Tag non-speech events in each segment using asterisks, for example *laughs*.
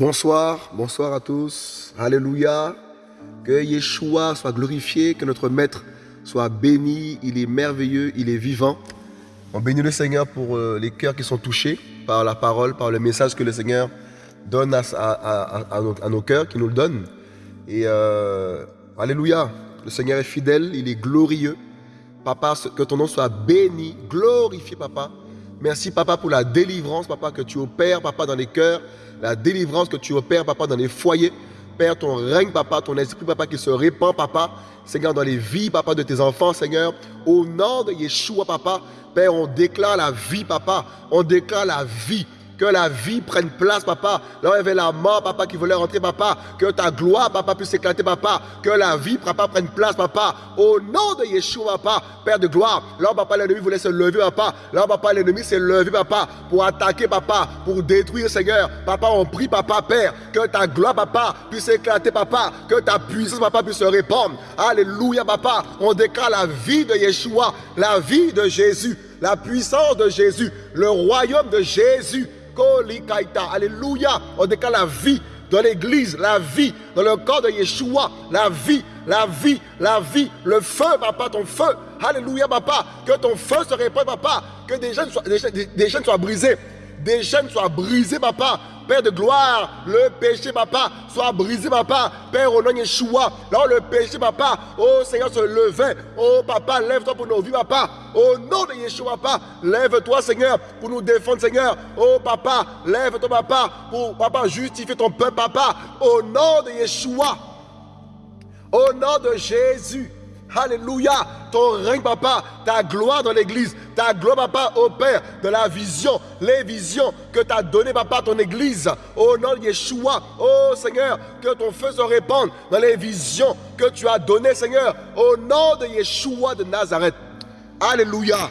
Bonsoir, bonsoir à tous. Alléluia. Que Yeshua soit glorifié, que notre Maître soit béni. Il est merveilleux, il est vivant. On bénit le Seigneur pour euh, les cœurs qui sont touchés par la parole, par le message que le Seigneur donne à, nos, cœurs, qui nous le donne. Et euh, Alléluia. Le Seigneur est fidèle, il est glorieux. Papa, que ton nom soit béni, glorifié, papa. Merci, papa, pour la délivrance, papa, que tu opères, papa, dans les cœurs la délivrance que tu opères, papa, dans les foyers. Père, ton règne, papa, ton esprit, papa, qui se répand, papa, Seigneur, dans les vies, papa, de tes enfants, Seigneur. Au nom de Yeshua, papa, Père, on déclare la vie, papa. On déclare la vie. Que la vie prenne place, papa. Là où il y avait la mort, papa, qui voulait rentrer, papa. Que ta gloire, papa, puisse éclater, papa. Que la vie, papa, prenne place, papa. Au nom de Yeshua, papa, Père de gloire. Là où, papa, l'ennemi voulait se lever, papa. Là où, papa, l'ennemi s'est levé, papa, pour attaquer, papa, pour détruire, Seigneur. Papa, on prie, papa, Père, que ta gloire, papa, puisse éclater, papa. Que ta puissance, papa, puisse se répandre. Alléluia, papa. On déclare la vie de Yeshua, la vie de Jésus, la puissance de Jésus, le royaume de Jésus Alléluia. On déclare la vie dans l'église, la vie dans le corps de Yeshua, la vie, la vie, la vie, le feu, papa, ton feu. Alléluia, papa. Que ton feu se répande, papa. Que des chaînes soient, des. Des chaînes soient brisées, papa. Père de gloire, le péché, papa, soit brisé, papa. Père, au nom de Yeshua, là le péché, papa, oh Seigneur, se levait. Oh papa, lève-toi pour nos vies, papa. Au nom de Yeshua, papa, lève-toi, Seigneur, pour nous défendre, Seigneur. Oh papa, lève-toi, papa, pour, papa, justifier ton peuple, papa. Au nom de Yeshua. Au nom de Jésus. Alléluia. Ton règne, papa, ta gloire dans l'église, ta gloire, papa, au Père, de la vision, les visions que tu as données, papa, à ton église. Au nom de Yeshua, oh Seigneur, que ton feu se répande dans les visions que tu as données, Seigneur. Au nom de Yeshua de Nazareth. Alléluia.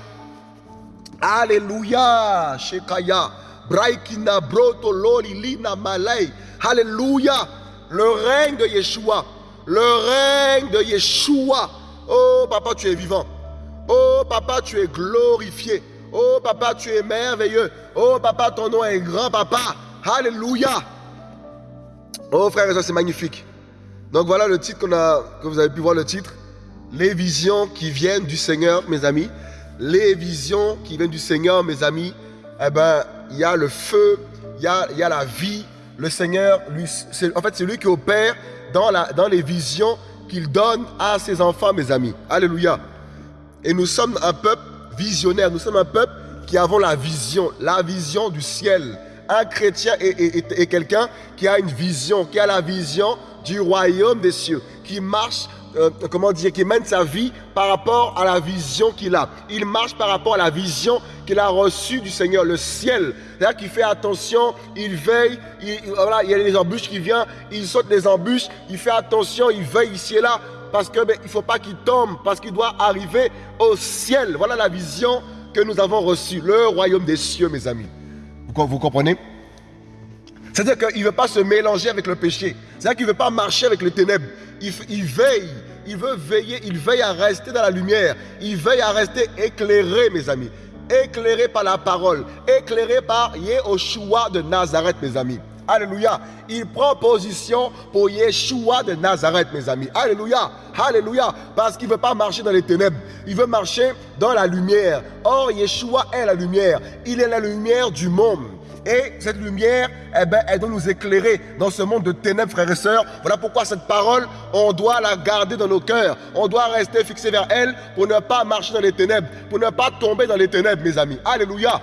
Alléluia. Shekaya. Braikina broto loli lina malay. Alléluia. Le règne de Yeshua. Le règne de Yeshua Oh papa, tu es vivant. Oh papa, tu es glorifié. Oh papa, tu es merveilleux. Oh papa, ton nom est grand, papa. Alléluia. Oh frère et c'est magnifique. Donc voilà le titre qu'on a, que vous avez pu voir le titre. Les visions qui viennent du Seigneur, mes amis. Les visions qui viennent du Seigneur, mes amis. Eh ben, il y a le feu, il y a, y a la vie. Le Seigneur, lui, en fait, c'est lui qui opère dans, la, dans les visions qu'il donne à ses enfants, mes amis. Alléluia. Et nous sommes un peuple visionnaire, nous sommes un peuple qui avons la vision, la vision du ciel. Un chrétien est, quelqu'un qui a une vision, qui a la vision du royaume des cieux, qui marche euh, comment dire, qui mène sa vie par rapport à la vision qu'il a. Il marche par rapport à la vision qu'il a reçue du Seigneur, le ciel. C'est-à-dire qu'il fait attention, il veille, il, voilà, il y a des embûches qui viennent, il saute les embûches, il fait attention, il veille ici et là, parce qu'il ben, ne faut pas qu'il tombe, parce qu'il doit arriver au ciel. Voilà la vision que nous avons reçue, le royaume des cieux, mes amis. Vous comprenez? C'est-à-dire qu'il ne veut pas se mélanger avec le péché. C'est-à-dire qu'il ne veut pas marcher avec les ténèbres. Il, veille, il veut veiller, il veille à rester dans la lumière. Il veille à rester éclairé, mes amis. Éclairé par la parole. Éclairé par Yeshua de Nazareth, mes amis. Alléluia. Il prend position pour Yeshua de Nazareth, mes amis. Alléluia. Alléluia. Parce qu'il ne veut pas marcher dans les ténèbres. Il veut marcher dans la lumière. Or, Yeshua est la lumière. Il est la lumière du monde. Et cette lumière, eh ben, elle doit nous éclairer dans ce monde de ténèbres, frères et sœurs. Voilà pourquoi cette parole, on doit la garder dans nos cœurs. On doit rester fixé vers elle pour ne pas marcher dans les ténèbres, pour ne pas tomber dans les ténèbres, mes amis. Alléluia.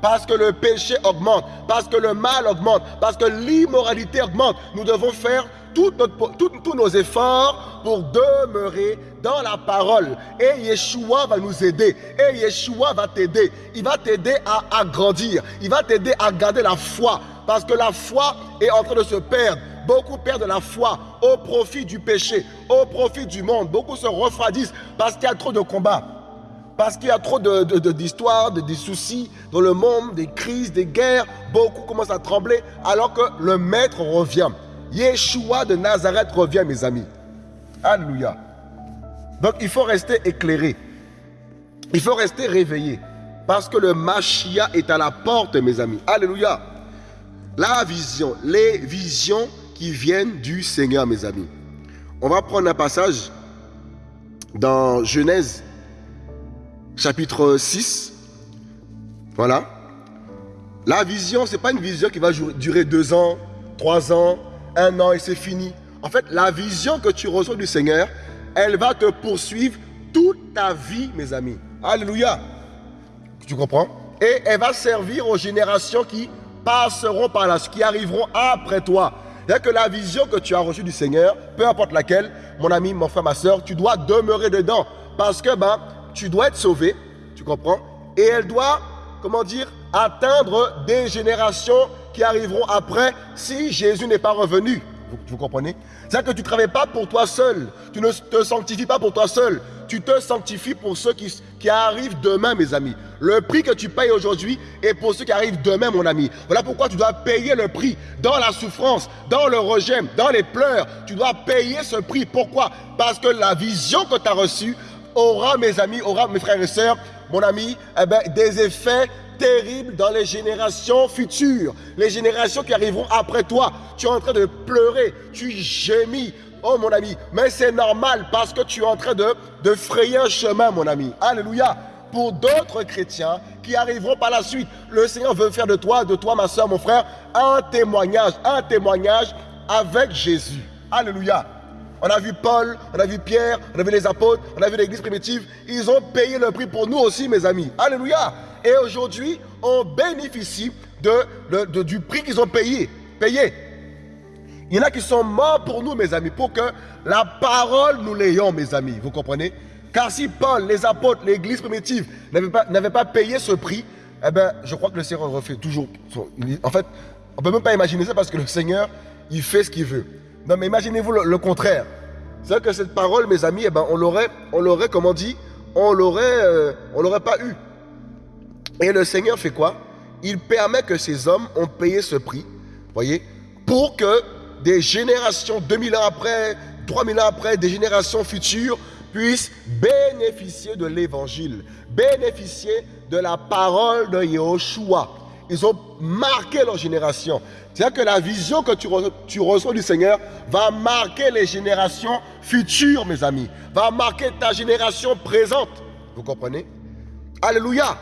Parce que le péché augmente, parce que le mal augmente, parce que l'immoralité augmente. Nous devons faire tous nos efforts pour demeurer dans la parole. Et Yeshua va nous aider. Et Yeshua va t'aider. Il va t'aider à, grandir. Il va t'aider à garder la foi. Parce que la foi est en train de se perdre. Beaucoup perdent la foi au profit du péché, au profit du monde. Beaucoup se refroidissent parce qu'il y a trop de combats. Parce qu'il y a trop d'histoires, de, de, soucis dans le monde, des crises, des guerres. Beaucoup commencent à trembler alors que le Maître revient. Yeshua de Nazareth revient, mes amis. Alléluia. Donc il faut rester éclairé. Il faut rester réveillé. Parce que le Machia est à la porte, mes amis. Alléluia. La vision, les visions qui viennent du Seigneur, mes amis. On va prendre un passage dans Genèse chapitre 6. Voilà. La vision, ce n'est pas une vision qui va durer deux ans, trois ans, un an et c'est fini. En fait, la vision que tu reçois du Seigneur, elle va te poursuivre toute ta vie, mes amis. Alléluia. Tu comprends? Et elle va servir aux générations qui passeront par là, qui arriveront après toi. C'est-à-dire que la vision que tu as reçue du Seigneur, peu importe laquelle, mon ami, mon frère, ma soeur, tu dois demeurer dedans. Parce que ben, tu dois être sauvé, tu comprends? Et elle doit, comment dire, atteindre des générations qui arriveront après si Jésus n'est pas revenu. Vous, comprenez? C'est-à-dire que tu ne travailles pas pour toi seul. Tu ne te sanctifies pas pour toi seul. Tu te sanctifies pour ceux qui, arrivent demain, mes amis. Le prix que tu payes aujourd'hui est pour ceux qui arrivent demain, mon ami. Voilà pourquoi tu dois payer le prix dans la souffrance, dans le rejet, dans les pleurs. Tu dois payer ce prix. Pourquoi? Parce que la vision que tu as reçue aura, mes amis, aura, mes frères et sœurs, mon ami, eh ben, des effets terribles dans les générations futures. Les générations qui arriveront après toi. Tu es en train de pleurer, tu gémis. Oh mon ami, mais c'est normal parce que tu es en train de, de frayer un chemin, mon ami. Alléluia. Pour d'autres chrétiens qui arriveront par la suite. Le Seigneur veut faire de toi, de toi, ma soeur, mon frère, un témoignage, un témoignage avec Jésus. Alléluia. On a vu Paul, on a vu Pierre, on a vu les apôtres, on a vu l'église primitive. Ils ont payé le prix pour nous aussi, mes amis. Alléluia. Et aujourd'hui, on bénéficie de, du prix qu'ils ont payé. payé. Il y en a qui sont morts pour nous, mes amis, pour que la parole nous l'ayons, mes amis. Vous comprenez? Car si Paul, les apôtres, l'église primitive n'avaient pas, pas payé ce prix, eh bien, je crois que le Seigneur refait toujours. En fait, on ne peut même pas imaginer ça parce que le Seigneur, il fait ce qu'il veut. Non, mais imaginez-vous le, contraire. C'est que cette parole, mes amis, eh ben, on l'aurait, on l'aurait, comment dit, on l'aurait, euh, on l'aurait pas eu. Et le Seigneur fait quoi? Il permet que ces hommes ont payé ce prix, voyez, pour que des générations, 2000 ans après, 3000 ans après, des générations futures puissent bénéficier de l'évangile, bénéficier de la parole de Yahushua. Ils ont marqué leur génération. C'est-à-dire que la vision que tu, tu, reçois du Seigneur va marquer les générations futures, mes amis. Va marquer ta génération présente. Vous comprenez? Alléluia.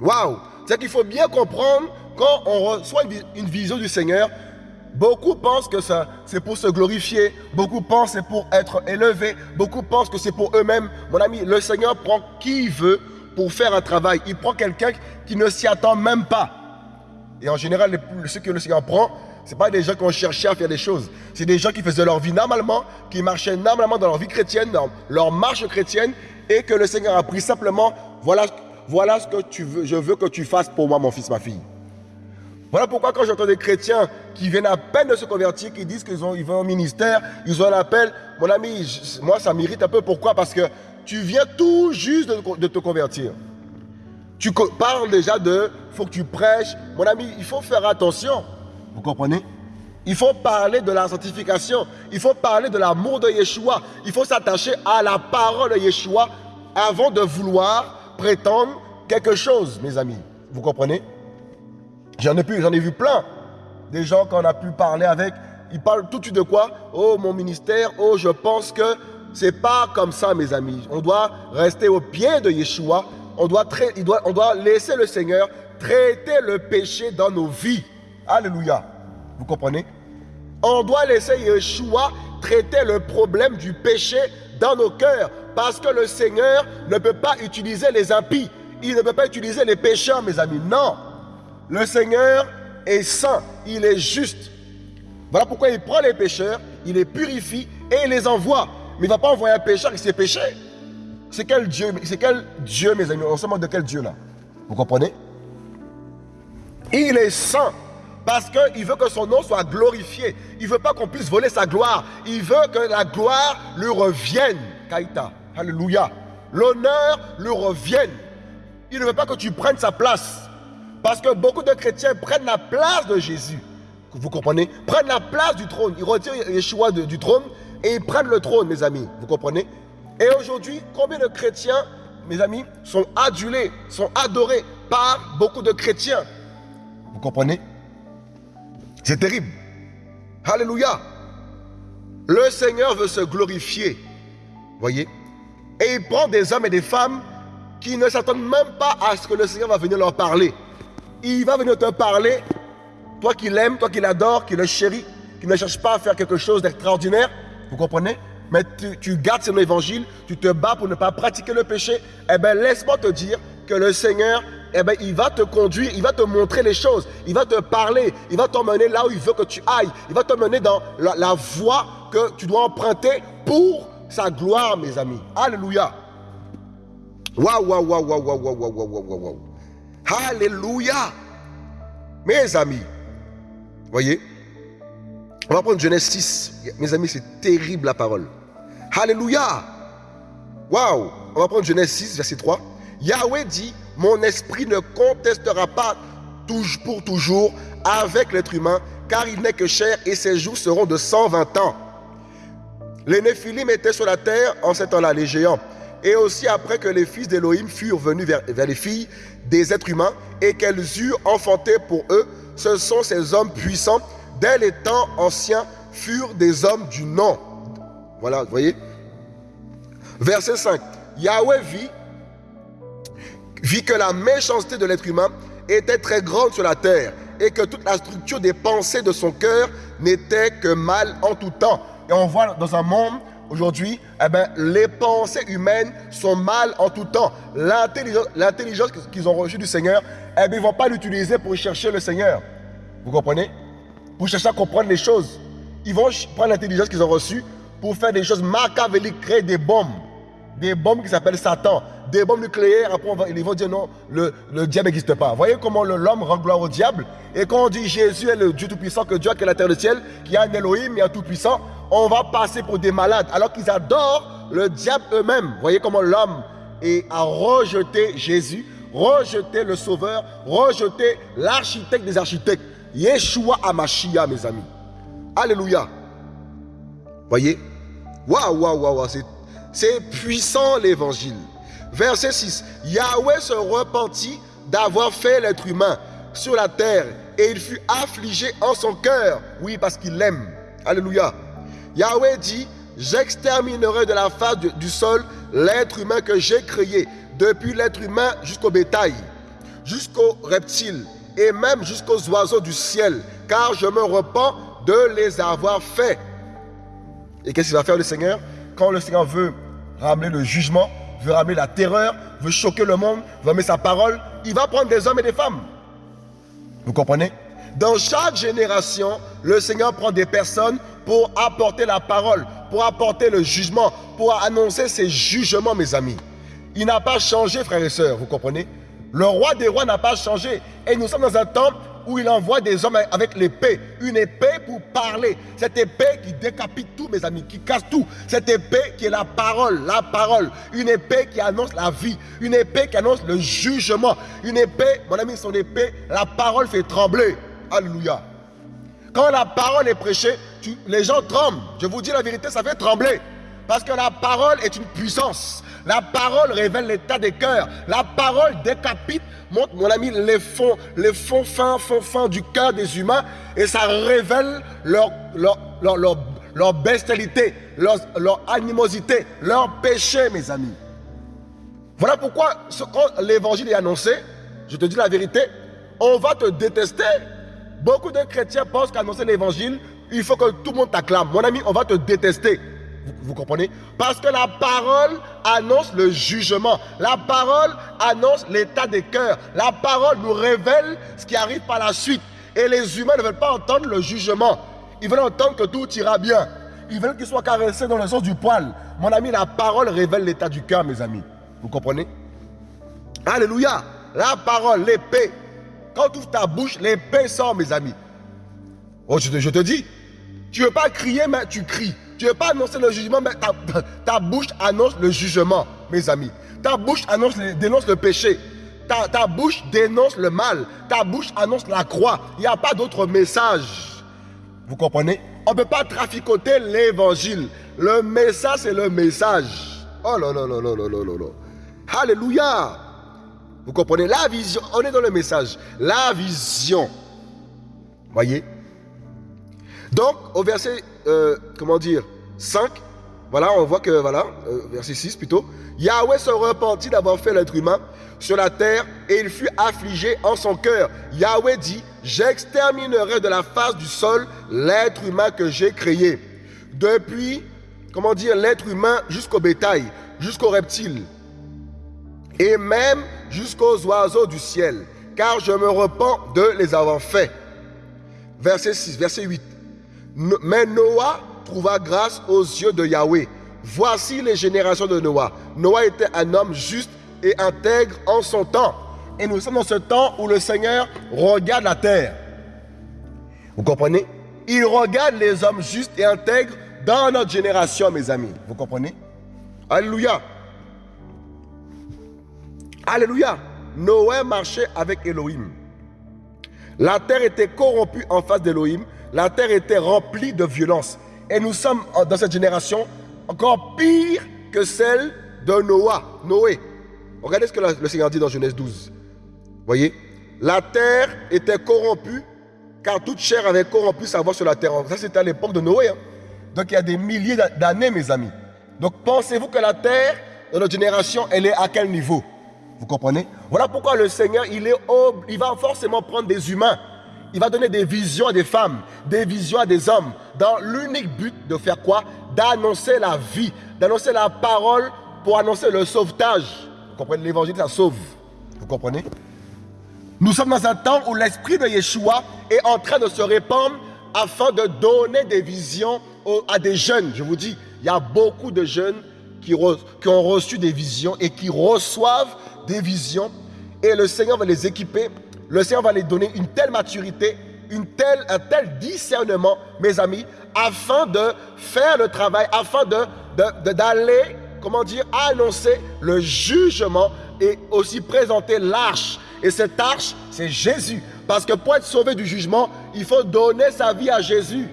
Waouh C'est qu'il faut bien comprendre quand on reçoit une, vision du Seigneur, Beaucoup pensent que c'est pour se glorifier. Beaucoup pensent que c'est pour être élevé. Beaucoup pensent que c'est pour eux-mêmes. Mon ami, le Seigneur prend qui il veut pour faire un travail. Il prend quelqu'un qui ne s'y attend même pas. Et en général, ceux que le Seigneur prend, ce pas des gens qui ont cherché à faire des choses. C'est des gens qui faisaient leur vie normalement, qui marchaient normalement dans leur vie chrétienne, dans leur marche chrétienne, et que le Seigneur a pris simplement, voilà, voilà ce que je veux que tu fasses pour moi, mon fils, ma fille. Voilà pourquoi quand j'entends des chrétiens qui viennent à peine de se convertir, qui disent qu'ils ils vont au ministère, ils ont un appel, mon ami, moi ça m'irrite un peu. Pourquoi? Parce que tu viens tout juste de, te convertir. Tu parles déjà de, faut que tu prêches. Mon ami, il faut faire attention. Vous comprenez? Il faut parler de la sanctification. Il faut parler de l'amour de Yeshua. Il faut s'attacher à la parole de Yeshua avant de vouloir prétendre quelque chose, mes amis. Vous comprenez? J'en ai, j'en ai vu plein. Des gens qu'on a pu parler avec, ils parlent tout de suite de quoi? Oh, mon ministère, oh, je pense que c'est pas comme ça, mes amis. On doit rester au pied de Yeshua. On doit, doit, on doit laisser le Seigneur traiter le péché dans nos vies. Alléluia. Vous comprenez? On doit laisser Yeshua traiter le problème du péché dans nos cœurs. Parce que le Seigneur ne peut pas utiliser les impies. Il ne peut pas utiliser les pécheurs, mes amis. Non. Le Seigneur est saint. Il est juste. Voilà pourquoi il prend les pécheurs, il les purifie et il les envoie. Mais il ne va pas envoyer un pécheur qui s'est péché. C'est quel Dieu, c'est quel Dieu, mes amis? On se demande de quel Dieu là Vous comprenez? Il est saint parce qu'il veut que son nom soit glorifié. Il ne veut pas qu'on puisse voler sa gloire. Il veut que la gloire lui revienne. Kaïta. Alléluia. l'honneur lui revienne. Il ne veut pas que tu prennes sa place. Parce que beaucoup de chrétiens prennent la place de Jésus. Vous comprenez? Prennent la place du trône. Ils retirent Yeshua du trône et ils prennent le trône, mes amis. Vous comprenez? Et aujourd'hui, combien de chrétiens, mes amis, sont adulés, sont adorés par beaucoup de chrétiens? Vous comprenez? C'est terrible. Alléluia. Le Seigneur veut se glorifier. Voyez? Et il prend des hommes et des femmes qui ne s'attendent même pas à ce que le Seigneur va venir leur parler. Il va venir te parler, toi qui l'aimes, toi qui l'adores, qui le chéris, qui ne cherche pas à faire quelque chose d'extraordinaire. Vous comprenez? Mais tu, gardes son évangile, tu te bats pour ne pas pratiquer le péché. Eh bien, laisse-moi te dire que le Seigneur, eh ben, il va te conduire, il va te montrer les choses, il va te parler, il va t'emmener là où il veut que tu ailles, il va t'emmener dans la, la voie que tu dois emprunter pour sa gloire, mes amis. Alléluia. Waouh, waouh, waouh, waouh, waouh, waouh, waouh, waouh, waouh. Alléluia. Mes amis, voyez, on va prendre Genèse 6. Mes amis, c'est terrible la parole. Alléluia. Waouh. On va prendre Genèse 6, verset 3. Yahweh dit, mon esprit ne contestera pas pour toujours avec l'être humain, car il n'est que chair et ses jours seront de 120 ans. Les Néphilim étaient sur la terre en ce temps-là, les géants. Et aussi après que les fils d'Élohim furent venus vers, les filles des êtres humains et qu'elles eurent enfanté pour eux, ce sont ces hommes puissants, dès les temps anciens, furent des hommes du nom. Voilà, vous voyez? Verset 5. Yahweh vit, vit que la méchanceté de l'être humain était très grande sur la terre et que toute la structure des pensées de son cœur n'était que mal en tout temps. Et on voit dans un monde aujourd'hui, eh ben, les pensées humaines sont mal en tout temps. L'intelligence qu'ils ont reçue du Seigneur, eh ils ne vont pas l'utiliser pour chercher le Seigneur. Vous comprenez? Pour chercher à comprendre les choses. Ils vont prendre l'intelligence qu'ils ont reçue pour faire des choses machiavéliques, créer des bombes. Des bombes qui s'appellent Satan. Des bombes nucléaires. Après, ils vont dire non, le, le diable n'existe pas. Voyez comment l'homme rend gloire au diable. Et quand on dit Jésus est le Dieu Tout-Puissant, que Dieu a créé la terre et le ciel, qu'il y a un Elohim, a un Tout-Puissant, on va passer pour des malades. Alors qu'ils adorent le diable eux-mêmes. Voyez comment l'homme a rejeté Jésus, rejeté le Sauveur, rejeté l'architecte des architectes. Yeshua Amashia, mes amis. Alléluia. Voyez? Waouh, waouh, waouh, c'est puissant l'évangile. Verset 6. Yahweh se repentit d'avoir fait l'être humain sur la terre et il fut affligé en son cœur. Oui, parce qu'il l'aime. Alléluia. Yahweh dit, j'exterminerai de la face du sol l'être humain que j'ai créé, depuis l'être humain jusqu'au bétail, jusqu'aux reptiles et même jusqu'aux oiseaux du ciel, car je me repens de les avoir faits. Et qu'est-ce qu'il va faire le Seigneur? Quand le Seigneur veut ramener le jugement, veut ramener la terreur, veut choquer le monde, veut ramener sa parole, il va prendre des hommes et des femmes. Vous comprenez? Dans chaque génération, le Seigneur prend des personnes pour apporter la parole, pour apporter le jugement, pour annoncer ses jugements, mes amis. Il n'a pas changé, frères et sœurs, vous comprenez? Le roi des rois n'a pas changé. Et nous sommes dans un temps où il envoie des hommes avec l'épée. Une épée pour parler. Cette épée qui décapite tout, mes amis, qui casse tout. Cette épée qui est la parole, la parole. Une épée qui annonce la vie. Une épée qui annonce le jugement. Une épée, mon ami, son épée, la parole fait trembler. Alléluia. Quand la parole est prêchée, les gens tremblent. Je vous dis la vérité, ça fait trembler. Parce que la parole est une puissance. La parole révèle l'état des cœurs. La parole décapite, montre, mon ami, les fonds, les fonds fins, fonds fins du cœur des humains. Et ça révèle leur, leur, leur, bestialité, leur, leur animosité, leur péché, mes amis. Voilà pourquoi, quand l'évangile est annoncé, je te dis la vérité, on va te détester. Beaucoup de chrétiens pensent qu'annoncer l'évangile, il faut que tout le monde t'acclame. Mon ami, on va te détester. Vous, comprenez? Parce que la parole annonce le jugement. La parole annonce l'état des cœurs. La parole nous révèle ce qui arrive par la suite. Et les humains ne veulent pas entendre le jugement. Ils veulent entendre que tout ira bien. Ils veulent qu'ils soient caressés dans le sens du poil. Mon ami, la parole révèle l'état du cœur, mes amis. Vous comprenez? Alléluia. La parole, l'épée. Quand tu ouvres ta bouche, l'épée sort, mes amis. Oh, je te, je te dis, tu ne veux pas crier, mais tu cries. Tu ne veux pas annoncer le jugement, mais ta, bouche annonce le jugement. mes amis. Ta bouche annonce, dénonce le péché. Ta, ta, bouche dénonce le mal. Ta bouche annonce la croix. Il n'y a pas d'autre message. Vous comprenez? On ne peut pas traficoter l'évangile. Le message, c'est le message. Oh là là là là là là là. Alléluia. Vous comprenez? La vision. On est dans le message. La vision. Voyez? Donc, au verset, euh, comment dire, 5, voilà, on voit que, voilà, euh, verset 6 plutôt. Yahweh se repentit d'avoir fait l'être humain sur la terre et il fut affligé en son cœur. Yahweh dit, j'exterminerai de la face du sol l'être humain que j'ai créé. Depuis, comment dire, l'être humain jusqu'au bétail, jusqu'aux reptiles et même jusqu'aux oiseaux du ciel, car je me repens de les avoir faits. Verset 6, verset 8. Mais Noah trouva grâce aux yeux de Yahweh. Voici les générations de Noah. Noah était un homme juste et intègre en son temps. Et nous sommes dans ce temps où le Seigneur regarde la terre. Vous comprenez? Il regarde les hommes justes et intègres dans notre génération, mes amis. Vous comprenez? Alléluia. Alléluia. Noé marchait avec Elohim. La terre était corrompue en face d'Elohim. La terre était remplie de violence. Et nous sommes dans cette génération encore pire que celle de Noah, Noé. Regardez ce que le Seigneur dit dans Genèse 12. Voyez? La terre était corrompue car toute chair avait corrompu sa voix sur la terre. Ça, c'était à l'époque de Noé. Hein. Donc, il y a des milliers d'années, mes amis. Donc, pensez-vous que la terre, dans notre génération, elle est à quel niveau? Vous comprenez? Voilà pourquoi le Seigneur, il, est, il va forcément prendre des humains il va donner des visions à des femmes, des visions à des hommes, dans l'unique but de faire quoi? D'annoncer la vie, d'annoncer la parole pour annoncer le sauvetage. Vous comprenez? L'évangile, ça sauve. Vous comprenez? Nous sommes dans un temps où l'esprit de Yeshua est en train de se répandre afin de donner des visions à des jeunes. Je vous dis, il y a beaucoup de jeunes qui, qui ont reçu des visions et qui reçoivent des visions. Et le Seigneur va les équiper le Seigneur va les donner une telle maturité, un tel discernement, mes amis, afin de faire le travail, afin de, d'aller, comment dire, annoncer le jugement et aussi présenter l'arche. Et cette arche, c'est Jésus. Parce que pour être sauvé du jugement, il faut donner sa vie à Jésus.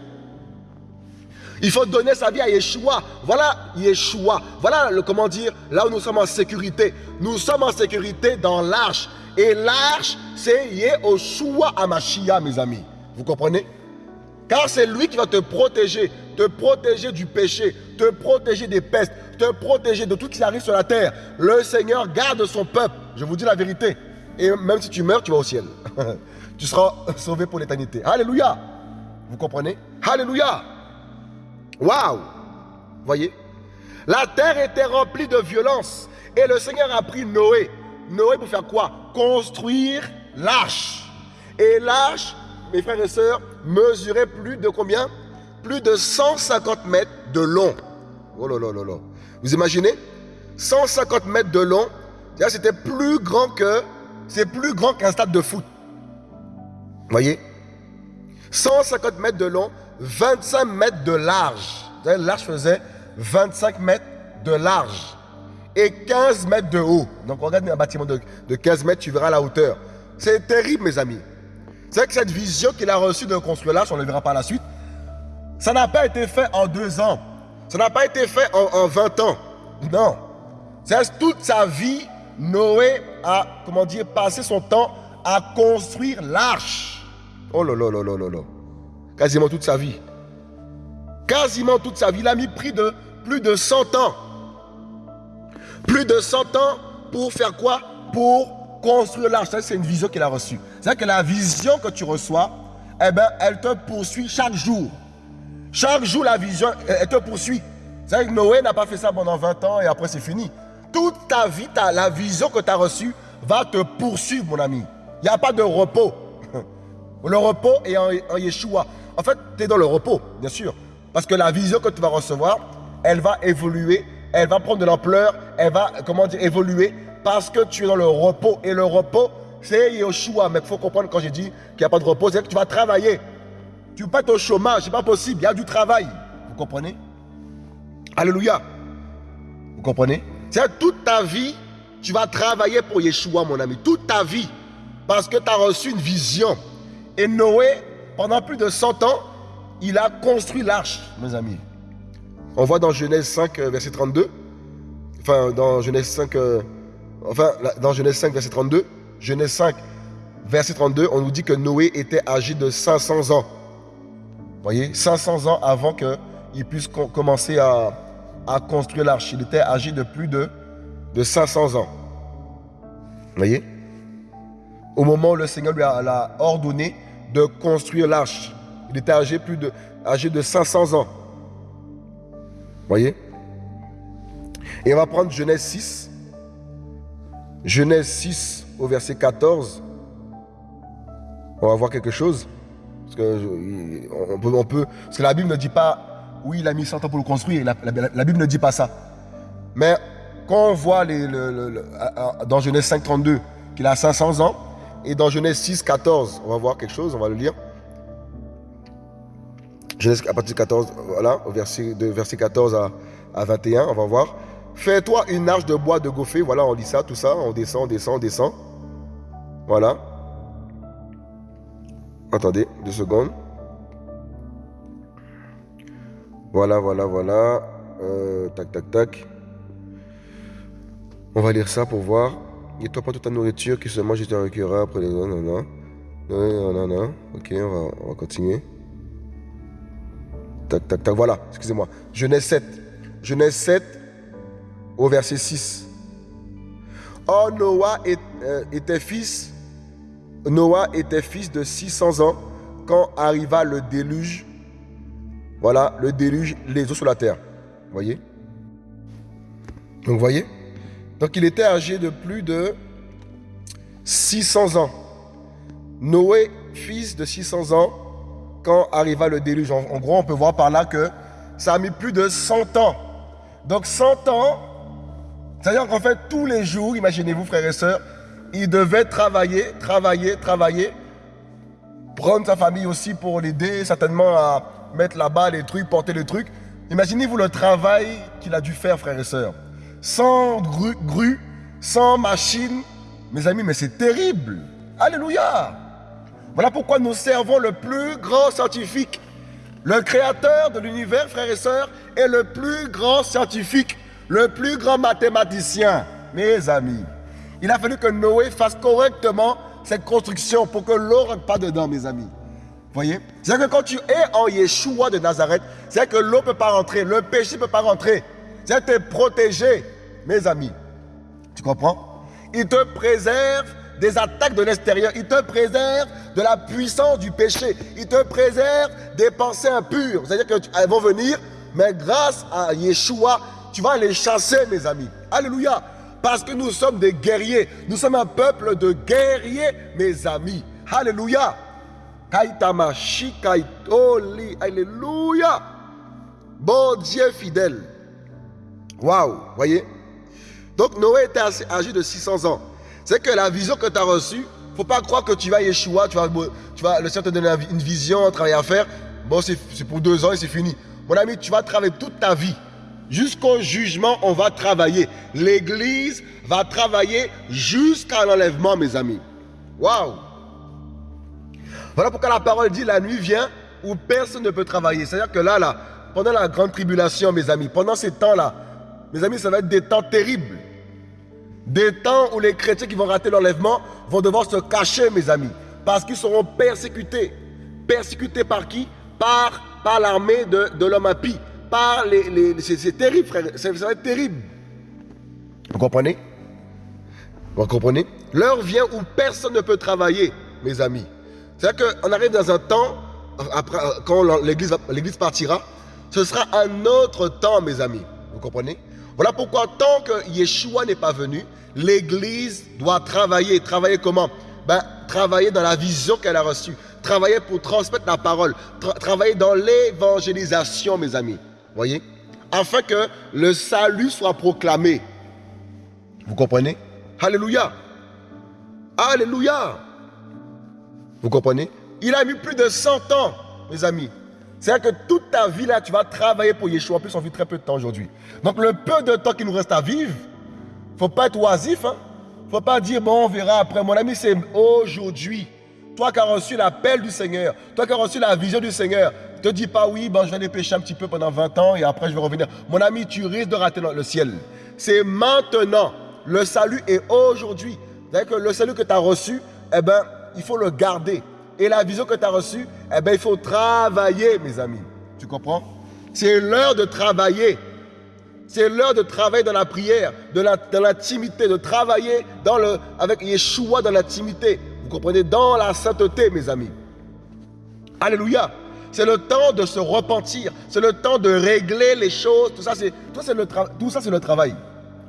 Il faut donner sa vie à Yeshua. Voilà Yeshua. Voilà le comment dire, là où nous sommes en sécurité. Nous sommes en sécurité dans l'arche. Et l'arche, c'est Yehoshua Amashia, mes amis. Vous comprenez? Car c'est lui qui va te protéger, te protéger du péché, te protéger des pestes, te protéger de tout ce qui arrive sur la terre. Le Seigneur garde son peuple. Je vous dis la vérité. Et même si tu meurs, tu vas au ciel. *laughs* tu seras sauvé pour l'éternité. Alléluia. Vous comprenez? Alléluia. Waouh Voyez? La terre était remplie de violence. Et le Seigneur a pris Noé. Noé pour faire quoi? Construire l'arche. Et l'arche, mes frères et sœurs, mesurait plus de combien? Plus de 150 mètres de long. Oh là là là là. Vous imaginez? 150 mètres de long. C'était plus grand que. C'est plus grand qu'un stade de foot. Voyez? 150 mètres de long, 25 mètres de large. L'arche faisait 25 mètres de large et 15 mètres de haut. Donc regarde un bâtiment de, 15 mètres, tu verras la hauteur. C'est terrible, mes amis. C'est que cette vision qu'il a reçue de construire l'arche, on le verra par la suite, ça n'a pas été fait en deux ans. Ça n'a pas été fait en, 20 ans. Non. C'est toute sa vie, Noé a, comment dire, passé son temps à construire l'arche. Oh là là là là là là. Quasiment toute sa vie. Quasiment toute sa vie. Il a mis près de plus de 100 ans plus de 100 ans pour faire quoi? Pour construire l'arche. C'est une vision qu'il a reçue. C'est-à-dire que la vision que tu reçois, eh ben, elle te poursuit chaque jour. Chaque jour, la vision, elle te poursuit. C'est-à-dire que Noé n'a pas fait ça pendant 20 ans et après c'est fini. Toute ta vie, la vision que tu as reçue va te poursuivre, mon ami. Il n'y a pas de repos. *laughs* Le repos est en, en Yeshua. En fait, tu es dans le repos, bien sûr. Parce que la vision que tu vas recevoir, elle va évoluer elle va prendre de l'ampleur, elle va, comment dire, évoluer parce que tu es dans le repos. Et le repos, c'est Yoshua. Mais il faut comprendre quand j'ai dit qu'il n'y a pas de repos, c'est que tu vas travailler. Tu ne pas être au chômage, c'est pas possible. Il y a du travail. Vous comprenez? Alléluia. Vous comprenez? C'est toute ta vie, tu vas travailler pour Yeshua, mon ami. Toute ta vie. Parce que tu as reçu une vision. Et Noé, pendant plus de 100 ans, il a construit l'arche, mes amis. On voit dans Genèse 5, euh, verset 32. Enfin, dans Genèse 5, euh, enfin, dans Genèse 5, verset 32. Genèse 5, verset 32, on nous dit que Noé était âgé de 500 ans. Vous voyez, 500 ans avant qu'il puisse commencer à, construire l'arche. Il était âgé de plus de, de 500 ans. Vous voyez? Au moment où le Seigneur lui a, ordonné de construire l'arche, il était âgé, plus de, âgé de 500 ans. Voyez? Et on va prendre Genèse 6. Genèse 6 au verset 14. On va voir quelque chose. Parce que, on peut, on peut, parce que la Bible ne dit pas, oui, il a mis 100 ans pour le construire. La, Bible ne dit pas ça. Mais quand on voit dans Genèse 5, 32 qu'il a 500 ans, et dans Genèse 6, 14, on va voir quelque chose, on va le lire. Genèse à partir de 14, voilà, au verset, de verset 14 à, à 21, on va voir. Fais-toi une arche de bois de goffé, voilà, on lit ça, tout ça, on descend, on descend, on descend. Voilà. Attendez, deux secondes. Voilà, voilà, voilà. Euh, tac, tac, tac. On va lire ça pour voir. Et toi, pas toute ta nourriture qui se mange et te recueillera après les non, non, non. Non, non, non. Ok, on va, on va continuer. Voilà, excusez-moi. Genèse 7. Genèse 7 au verset 6. Or, Noah euh, était fils Noah était fils de 600 ans quand arriva le déluge. Voilà, le déluge, les eaux sur la terre. Vous voyez? Donc, vous voyez? Donc, il était âgé de plus de 600 ans. Noé, fils de 600 ans, quand arriva le déluge. En, gros, on peut voir par là que ça a mis plus de 100 ans. Donc 100 ans, c'est-à-dire qu'en fait, tous les jours, imaginez-vous frères et sœurs, il devait travailler, travailler, travailler, prendre sa famille aussi pour l'aider certainement à mettre là-bas les trucs, porter les trucs. Imaginez-vous le travail qu'il a dû faire, frères et sœurs. Sans grue, sans machine. Mes amis, mais c'est terrible. Alléluia. Voilà pourquoi nous servons le plus grand scientifique. Le créateur de l'univers, frères et sœurs, est le plus grand scientifique, le plus grand mathématicien. Mes amis. Il a fallu que Noé fasse correctement cette construction pour que l'eau ne rentre pas dedans, mes amis. Voyez? C'est-à-dire que quand tu es en Yeshua de Nazareth, c'est que l'eau ne peut pas rentrer, le péché ne peut pas rentrer. C'est-à-dire que tu es protégé, mes amis. Tu comprends? Il te préserve des attaques de l'extérieur. Il te préserve de la puissance du péché. Il te préserve des pensées impures. C'est-à-dire qu'elles vont venir, mais grâce à Yeshua, tu vas les chasser, mes amis. Alléluia. Parce que nous sommes des guerriers. Nous sommes un peuple de guerriers, mes amis. Alléluia. Alléluia. Bon Dieu fidèle. Waouh, voyez. Donc Noé était âgé de 600 ans. C'est que la vision que tu as reçue, faut pas croire que tu vas Yeshua, tu vas, le Seigneur te donner une vision, un travail à faire. Bon, c'est pour deux ans et c'est fini. Mon ami, tu vas travailler toute ta vie. Jusqu'au jugement, on va travailler. L'Église va travailler jusqu'à l'enlèvement, mes amis. Waouh Voilà pourquoi la parole dit la nuit vient où personne ne peut travailler. C'est-à-dire que là, là, pendant la grande tribulation, mes amis, pendant ces temps-là, mes amis, ça va être des temps terribles. Des temps où les chrétiens qui vont rater l'enlèvement vont devoir se cacher, mes amis. Parce qu'ils seront persécutés. Persécutés par qui? Par, par l'armée de, de l'homme impie les... c'est terrible, frère. Ça, va être terrible. Vous comprenez? Vous comprenez? L'heure vient où personne ne peut travailler, mes amis. C'est-à-dire qu'on arrive dans un temps, après, quand l'église partira, ce sera un autre temps, mes amis. Comprenez? Voilà pourquoi tant que Yeshua n'est pas venu, l'église doit travailler. Travailler comment? Ben, Travailler dans la vision qu'elle a reçue. Travailler pour transmettre la parole. travailler dans l'évangélisation, mes amis voyez? Afin que le salut soit proclamé. Vous comprenez? Alléluia. Alléluia. Vous comprenez? Il a mis plus de 100 ans, mes amis. C'est-à-dire que toute ta vie là, tu vas travailler pour Yeshua. En plus, on vit très peu de temps aujourd'hui. Donc le peu de temps qui nous reste à vivre, faut pas être oisif. Hein. faut pas dire, bon, on verra après. Mon ami, c'est aujourd'hui. Toi qui as reçu l'appel du Seigneur, toi qui as reçu la vision du Seigneur, ne te dis pas, oui, bon, je vais aller pécher un petit peu pendant 20 ans et après je vais revenir. Mon ami, tu risques de rater le ciel. C'est maintenant. Le salut est aujourd'hui. cest que le salut que tu as reçu, eh ben, il faut le garder. Et la vision que tu as reçue, eh ben, il faut travailler, mes amis. Tu comprends? C'est l'heure de travailler. C'est l'heure de travailler dans la prière, de dans l'intimité, de travailler dans le, avec Yeshua dans l'intimité. Vous comprenez? Dans la sainteté, mes amis. Alléluia. C'est le temps de se repentir. C'est le temps de régler les choses. Tout ça, c'est, le, tout le travail.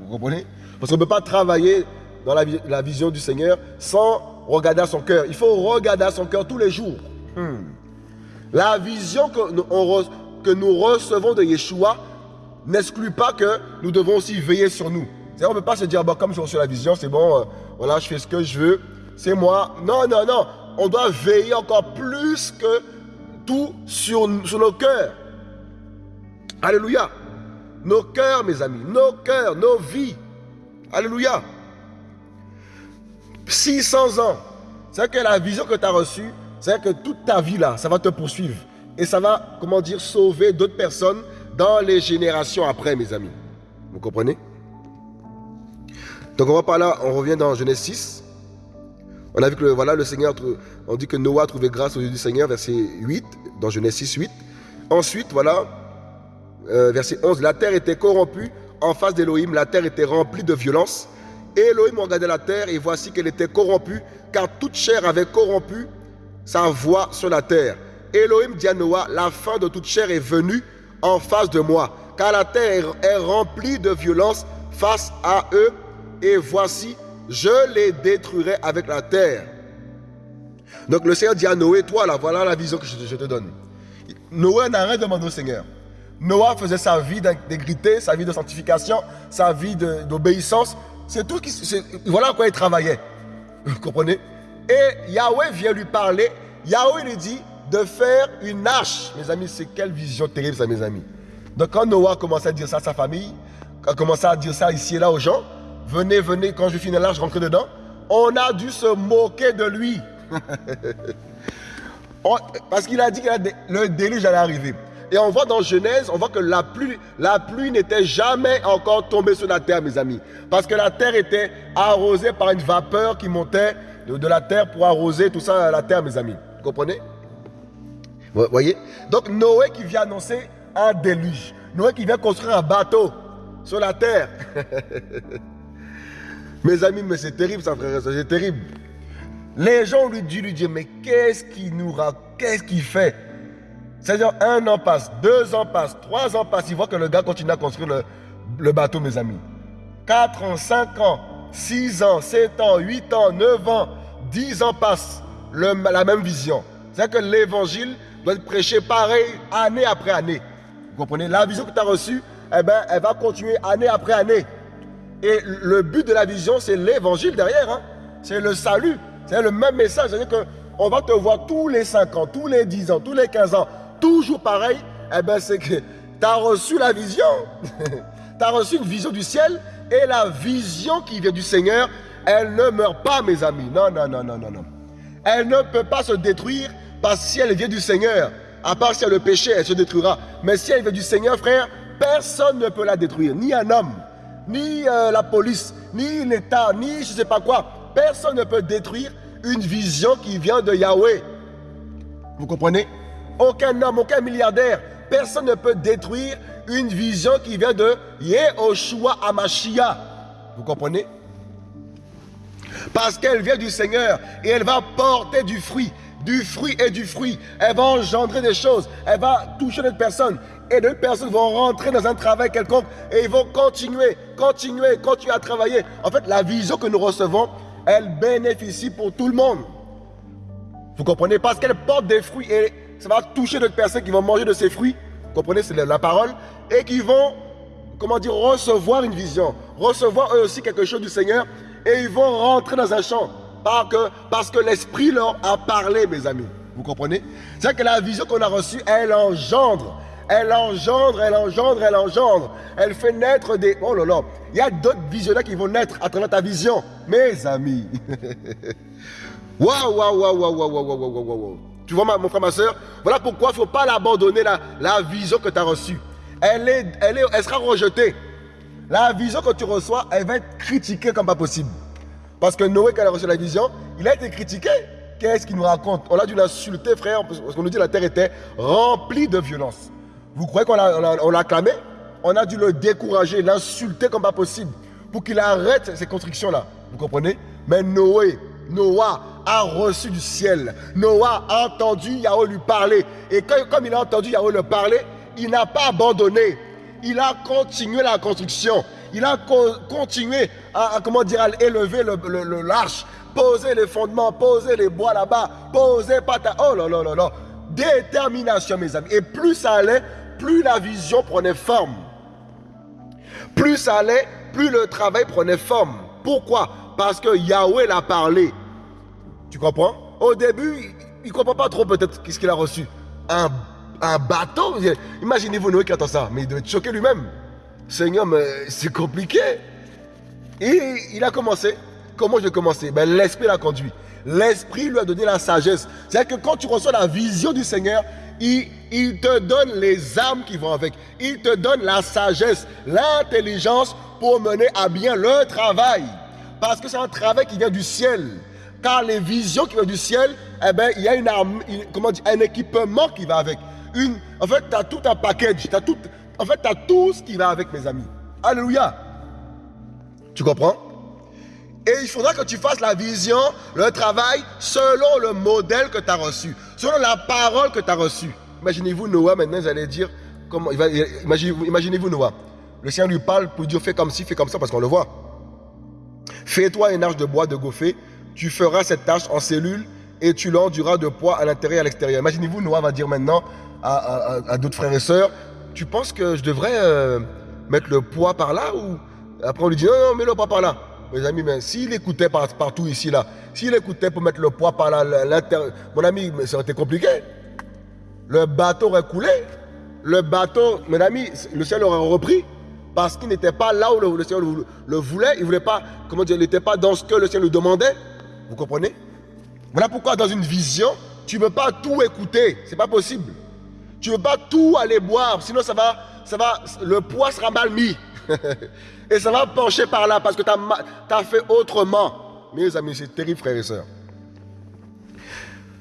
Vous comprenez? Parce qu'on ne peut pas travailler dans la, vision du Seigneur sans regarder à son cœur. Il faut regarder à son cœur tous les jours. Hmm. La vision que nous, recevons de Yeshua n'exclut pas que nous devons aussi veiller sur nous. On ne peut pas se dire, comme j'ai reçu la vision, c'est bon, euh, voilà, je fais ce que je veux, c'est moi. Non, non, non. On doit veiller encore plus que tout sur nos cœurs. Alléluia. Nos cœurs, mes amis, nos cœurs, nos vies. Alléluia. 600 ans. C'est que la vision que tu as reçue, c'est que toute ta vie là, ça va te poursuivre. Et ça va, comment dire, sauver d'autres personnes dans les générations après, mes amis. Vous comprenez? Donc on va par là, on revient dans Genèse 6. On a vu que voilà, le Seigneur, on dit que Noah a trouvé grâce aux yeux du Seigneur, verset 8, dans Genèse 6, 8. Ensuite, voilà, euh, verset 11, la terre était corrompue en face d'Élohim, la terre était remplie de violence. Elohim regardait la terre et voici qu'elle était corrompue, car toute chair avait corrompu sa voix sur la terre. Elohim dit à Noah, la fin de toute chair est venue en face de moi, car la terre est remplie de violence face à eux, et voici, je les détruirai avec la terre. Donc le Seigneur dit à Noé, toi là, voilà la vision que je te donne. Noé n'a rien demandé au Seigneur. Noah faisait sa vie d'intégrité, sa vie de sanctification, sa vie d'obéissance. C'est tout qui. Voilà quoi il travaillait. *laughs* Vous comprenez? Et Yahweh vient lui parler. Yahweh lui dit de faire une arche. Mes amis, c'est quelle vision terrible ça, mes amis. Donc quand Noah commençait à dire ça à sa famille, a commencé à dire ça ici et là aux gens, venez, venez, quand je finis l'arche, rentrez dedans, on a dû se moquer de lui. *laughs* parce qu'il a dit que le déluge allait arriver. Et on voit dans Genèse, on voit que la pluie, la pluie n'était jamais encore tombée sur la terre, mes amis. Parce que la terre était arrosée par une vapeur qui montait de, la terre pour arroser tout ça, la terre, mes amis. Vous comprenez? Vous voyez? Donc Noé qui vient annoncer un déluge. Noé qui vient construire un bateau sur la terre. *laughs* mes amis, mais c'est terrible ça, frère, c'est terrible. Les gens lui disent, lui disent, mais qu'est-ce qu'il nous raconte Qu'est-ce qu'il fait? C'est-à-dire, un an passe, deux ans passent, trois ans passent. Ils voient que le gars continue à construire le, bateau, mes amis. Quatre ans, cinq ans, six ans, sept ans, huit ans, neuf ans, dix ans passent. la même vision. C'est-à-dire que l'évangile doit être prêché pareil, année après année. Vous comprenez? La vision que tu as reçue, eh ben, elle va continuer année après année. Et le but de la vision, c'est l'évangile derrière. Hein. C'est le salut. C'est le même message. C'est-à-dire qu'on va te voir tous les cinq ans, tous les dix ans, tous les quinze ans toujours pareil, eh ben c'est que tu as reçu la vision. *laughs* tu as reçu une vision du ciel et la vision qui vient du Seigneur, elle ne meurt pas, mes amis. Non, non, non, non, non, non. Elle ne peut pas se détruire parce que si elle vient du Seigneur, à part si elle le péché, elle se détruira. Mais si elle vient du Seigneur, frère, personne ne peut la détruire. Ni un homme, ni euh, la police, ni l'État, ni je ne sais pas quoi. Personne ne peut détruire une vision qui vient de Yahweh. Vous comprenez? Aucun homme, aucun milliardaire, personne ne peut détruire une vision qui vient de Yehoshua Amashia. Vous comprenez? Parce qu'elle vient du Seigneur et elle va porter du fruit, du fruit et du fruit. Elle va engendrer des choses, elle va toucher d'autres personnes. Et d'autres personnes vont rentrer dans un travail quelconque et ils vont continuer, continuer, continuer à travailler. En fait, la vision que nous recevons, elle bénéficie pour tout le monde. Vous comprenez? Parce qu'elle porte des fruits et ça va toucher d'autres personnes qui vont manger de ces fruits, Vous comprenez, c'est la parole, et qui vont, comment dire, recevoir une vision, recevoir eux aussi quelque chose du Seigneur, et ils vont rentrer dans un champ, parce que, parce que l'Esprit leur a parlé, mes amis. Vous comprenez? C'est-à-dire que la vision qu'on a reçue, elle engendre. Elle engendre, elle engendre, elle engendre. Elle fait naître des... Oh là là, il y a d'autres visionnaires qui vont naître à travers ta vision. Mes amis. *laughs* Waouh, waouh, waouh, waouh, waouh, waouh, waouh, waouh. Tu vois, mon frère, ma soeur Voilà pourquoi il ne faut pas l'abandonner, la, vision que tu as reçue. Elle, est, elle, est, elle sera rejetée. La vision que tu reçois, elle va être critiquée comme pas possible. Parce que Noé, quand il a reçu la vision, il a été critiqué. Qu'est-ce qu'il nous raconte? On a dû l'insulter, frère, parce qu'on nous dit que la terre était remplie de violence. Vous croyez qu'on l'a acclamé? On a dû le décourager, l'insulter comme pas possible, pour qu'il arrête ces constructions-là. Vous comprenez? Mais Noé, Noah a reçu du ciel. Noah a entendu Yahweh lui parler. Et comme il a entendu Yahweh le parler, il n'a pas abandonné. Il a continué la construction. Il a continué à, comment dire, à élever l'arche, poser les fondements, poser les bois là-bas, poser pata. Oh là là là là. Détermination, mes amis. Et plus ça allait, plus la vision prenait forme. Plus ça allait, plus le travail prenait forme. Pourquoi? Parce que Yahweh l'a parlé. Tu comprends? Au début, il ne comprend pas trop peut-être qu'est-ce qu'il a reçu. Un, un bateau Imaginez-vous Noé qui attend ça. Mais il doit être choqué lui-même. Seigneur, mais c'est compliqué. Et il a commencé. Comment je vais commencer? Ben, L'Esprit l'a conduit. L'Esprit lui a donné la sagesse. C'est-à-dire que quand tu reçois la vision du Seigneur, il, il, te donne les âmes qui vont avec. Il te donne la sagesse, l'intelligence pour mener à bien le travail. Parce que c'est un travail qui vient du ciel. Car les visions qui viennent du ciel, eh ben, il y a une comment un équipement qui va avec. Une, en fait, tu as tout un package. As tout, en fait, tu as tout ce qui va avec, mes amis. Alléluia. Tu comprends? Et il faudra que tu fasses la vision, le travail, selon le modèle que tu as reçu, selon la parole que tu as reçue. Imaginez-vous Noah, maintenant, vous allez dire, imaginez-vous Noah. Le Seigneur lui parle pour dire, fais comme ci, fais comme ça, parce qu'on le voit. Fais-toi une arche de bois de goffé tu feras cette tâche en cellule et tu l'enduras de poids à l'intérieur et à l'extérieur. Imaginez-vous, Noah va dire maintenant à, d'autres frères et sœurs, tu penses que je devrais euh, mettre le poids par là ou? Après on lui dit non, non, mets le poids par là. Mes amis, mais s'il écoutait partout ici, là, s'il écoutait pour mettre le poids par là, mon ami, ça aurait été compliqué. Le bateau aurait coulé. Le bateau, mes amis, le ciel aurait repris parce qu'il n'était pas là où le, ciel le, voulait. Il voulait pas, comment dire, il n'était pas dans ce que le ciel lui demandait. Vous comprenez? Voilà pourquoi dans une vision, tu ne peux pas tout écouter. C'est pas possible. Tu ne peux pas tout aller boire, sinon ça va, ça va, le poids sera mal mis. *laughs* et ça va pencher par là parce que tu as, fait autrement. Mes amis, c'est terrible, frères et sœurs.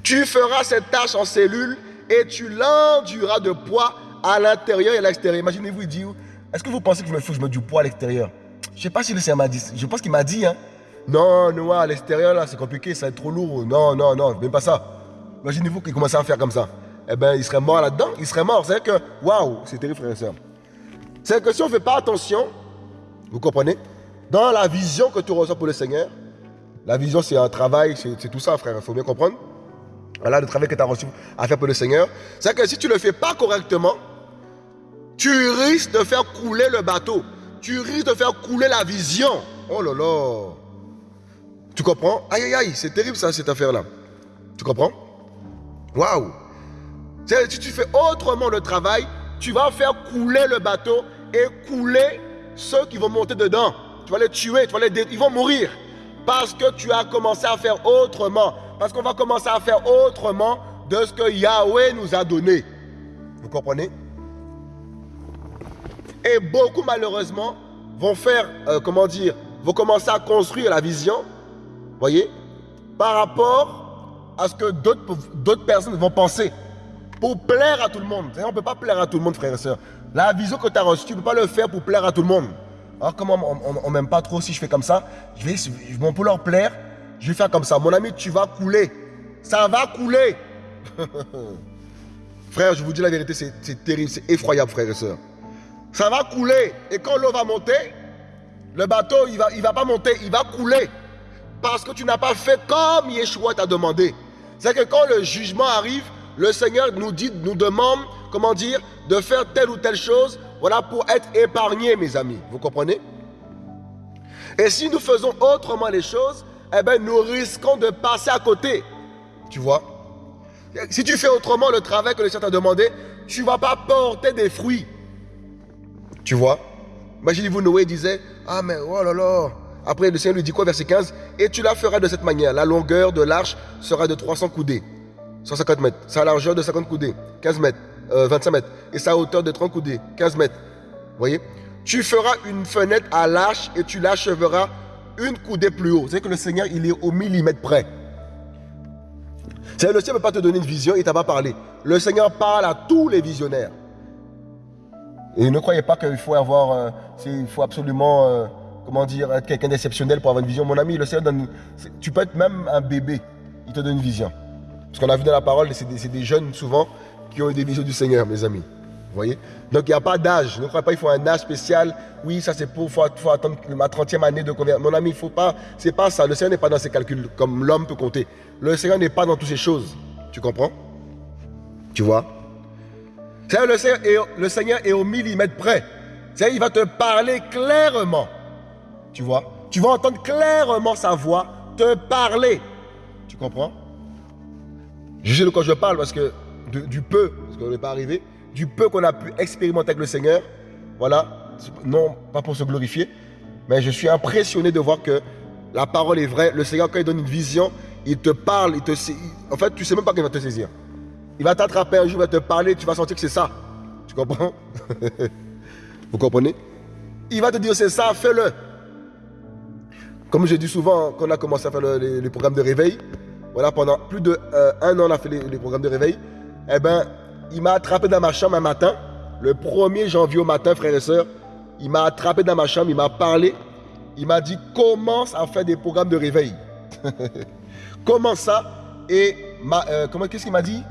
Tu feras cette tâche en cellule et tu l'enduras de poids à l'intérieur et à l'extérieur. Imaginez-vous, il dit, est-ce que vous pensez que je me fais je me du poids à l'extérieur? Je ne sais pas si le Seigneur m'a dit. Je pense qu'il m'a dit, hein, non, Noah, à l'extérieur, là, c'est compliqué, ça va être trop lourd. Non, non, non, même pas ça. Imaginez-vous qu'il commençait à faire comme ça. Eh bien, il serait mort là-dedans. Il serait mort. C'est que, waouh, c'est terrible, frère et soeur. C'est que si on ne fait pas attention, vous comprenez, dans la vision que tu reçois pour le Seigneur, la vision, c'est un travail, c'est tout ça, frère. Il faut bien comprendre. Voilà le travail que tu as reçu à faire pour le Seigneur. C'est que si tu ne le fais pas correctement, tu risques de faire couler le bateau. Tu risques de faire couler la vision. Oh là là. Tu comprends? Aïe, aïe, aïe, c'est terrible ça, cette affaire-là. Tu comprends? Waouh Si tu fais autrement le travail, tu vas faire couler le bateau et couler ceux qui vont monter dedans. Tu vas les tuer, tu vas les ils vont mourir. Parce que tu as commencé à faire autrement. Parce qu'on va commencer à faire autrement de ce que Yahweh nous a donné. Vous comprenez? Et beaucoup malheureusement vont faire, euh, comment dire, vont commencer à construire la vision voyez? Par rapport à ce que d'autres personnes vont penser. Pour plaire à tout le monde. On ne peut pas plaire à tout le monde, frères et sœurs. La vision que tu as reçue, tu ne peux pas le faire pour plaire à tout le monde. Alors comment on ne m'aime pas trop si je fais comme ça je vais, Pour leur plaire, je vais faire comme ça. Mon ami, tu vas couler. Ça va couler. *laughs* frère, je vous dis la vérité, c'est terrible, c'est effroyable, frères et sœurs. Ça va couler. Et quand l'eau va monter, le bateau, il ne va, va pas monter, il va couler parce que tu n'as pas fait comme Yeshua t'a demandé. C'est que quand le jugement arrive, le Seigneur nous dit, nous demande, comment dire, de faire telle ou telle chose, voilà, pour être épargné, mes amis. Vous comprenez? Et si nous faisons autrement les choses, eh bien, nous risquons de passer à côté. Tu vois? Si tu fais autrement le travail que le Seigneur t'a demandé, tu ne vas pas porter des fruits. Tu vois? Imaginez-vous, Noé disait, ah mais oh là là. Après, le Seigneur lui dit quoi, verset 15 Et tu la feras de cette manière. La longueur de l'arche sera de 300 coudées, 150 mètres. Sa largeur de 50 coudées, 15 mètres, 25 euh, mètres. Et sa hauteur de 30 coudées, 15 mètres. Vous voyez? Tu feras une fenêtre à l'arche et tu l'acheveras une coudée plus haut. C'est que le Seigneur, il est au millimètre près. Le Seigneur ne peut pas te donner une vision, il ne t'a pas parlé. Le Seigneur parle à tous les visionnaires. Et ne croyez pas qu'il faut avoir, euh, il faut absolument, euh, comment dire, être quelqu'un d'exceptionnel pour avoir une vision. Mon ami, le Seigneur donne, tu peux être même un bébé, il te donne une vision. Parce qu'on a vu dans la parole, c'est des, jeunes souvent qui ont des visions du Seigneur, mes amis. Vous voyez? Donc il n'y a pas d'âge. Ne croyez pas qu'il faut un âge spécial. Oui, ça c'est pour, il faut, attendre ma 30e année de conversion. Mon ami, il faut pas, c'est pas ça. Le Seigneur n'est pas dans ses calculs comme l'homme peut compter. Le Seigneur n'est pas dans toutes ces choses. Tu comprends? Tu vois? Le Seigneur est au millimètre près. il va te parler clairement. Tu vois? Tu vas entendre clairement sa voix te parler. Tu comprends? Jugez de quoi je parle parce que du peu, parce qu'on n'est pas arrivé, du peu qu'on a pu expérimenter avec le Seigneur, voilà, non pas pour se glorifier, mais je suis impressionné de voir que la parole est vraie. Le Seigneur, quand il donne une vision, il te parle, il te, en fait, tu sais même pas qu'il va te saisir. Il va t'attraper un jour, il va te parler, tu vas sentir que c'est ça. Tu comprends? *laughs* Vous comprenez? Il va te dire c'est ça, fais-le. Comme je dis souvent, quand on a commencé à faire les, programmes de réveil, voilà, pendant plus d'un euh, an, on a fait les, programmes de réveil, eh ben, il m'a attrapé dans ma chambre un matin, le 1er janvier au matin, frères et sœurs, il m'a attrapé dans ma chambre, il m'a parlé, il m'a dit commence à faire des programmes de réveil. *laughs* comment ça Et euh, comment qu'est-ce qu'il m'a dit?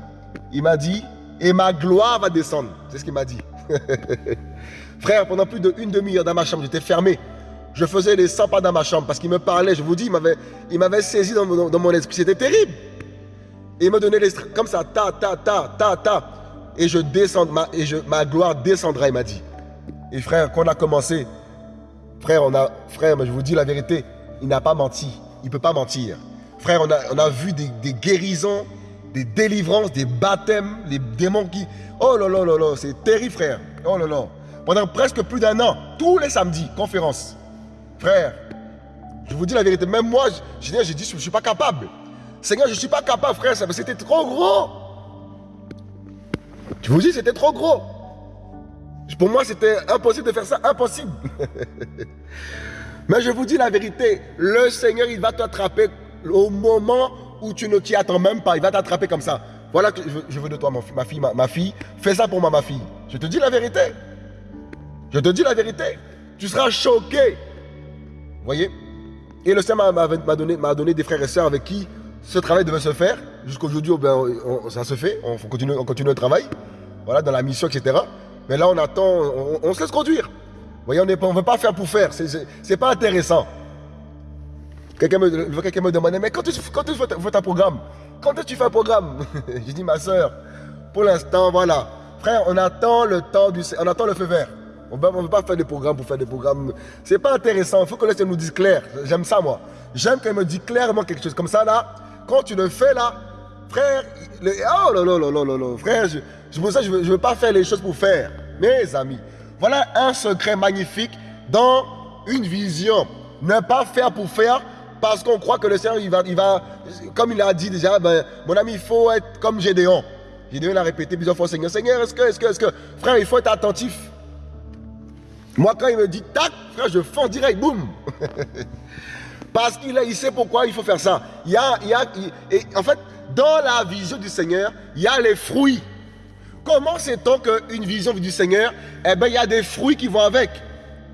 Il m'a dit et ma gloire va descendre. C'est ce qu'il m'a dit. *laughs* Frère, pendant plus d'une demi-heure dans ma chambre, j'étais fermé. Je faisais les 100 pas dans ma chambre parce qu'il me parlait. Je vous dis, il m'avait saisi dans, mon esprit. C'était terrible. Et il me donnait les comme ça, ta, ta, ta, ta, ta et je descends, ma, et je, ma gloire descendra, il m'a dit. Et frère, quand on a commencé, frère, on a, frère, mais je vous dis la vérité, il n'a pas menti. Il ne peut pas mentir. Frère, on a, vu des, des, guérisons, des délivrances, des baptêmes, les démons qui... Oh là là là là, c'est terrible, frère. Oh là là. Pendant presque plus d'un an, tous les samedis, conférence. Frère, je vous dis la vérité, même moi, j'ai dit, je ne suis pas capable. Seigneur, je ne suis pas capable, frère, c'était trop gros. Je vous dis, c'était trop gros. Pour moi, c'était impossible de faire ça, impossible. *laughs* Mais je vous dis la vérité, le Seigneur, il va t'attraper au moment où tu ne t'y attends même pas. Il va t'attraper comme ça. Voilà que je veux de toi, ma fille, ma, fille. Fais ça pour moi, ma fille. Je te dis la vérité. Je te dis la vérité. Tu seras choqué. Voyez? Et le Seigneur m'a donné, donné des frères et sœurs avec qui ce travail devait se faire. Jusqu'aujourd'hui, ben, ça se fait. On continue, on continue le travail voilà, dans la mission, etc. Mais là, on attend, on, se laisse conduire. Voyez, on ne veut pas faire pour faire. Ce n'est pas intéressant. Quelqu'un me, me demandait, mais quand tu, quand tu fais, un programme? Quand est-ce que tu fais un programme? *laughs* J'ai dit, ma soeur, pour l'instant, voilà. Frère, on attend le temps du, on attend le feu vert. On ne veut pas faire des programmes pour faire des programmes. Ce n'est pas intéressant. Il faut que Seigneur nous dise clair. J'aime ça, moi. J'aime qu'elle me dise clairement quelque chose. Comme ça, là, quand tu le fais, là, frère, oh là là là là là, frère, je, c'est pour ça je ne veux, pas faire les choses pour faire. Mes amis, voilà un secret magnifique dans une vision. Ne pas faire pour faire parce qu'on croit que le Seigneur, il va, il va comme il a dit déjà, ben, mon ami, il faut être comme Gédéon. Gédéon l'a répété plusieurs fois, Seigneur, Seigneur, est-ce que, est-ce que, est-ce que, frère, il faut être attentif. Moi, quand il me dit tac, frère, je fonds direct, boum. *laughs* parce qu'il il sait pourquoi il faut faire ça. Il y a, il y a, et en fait, dans la vision du Seigneur, il y a les fruits. Comment sait-on qu'une vision du Seigneur, eh bien, il y a des fruits qui vont avec?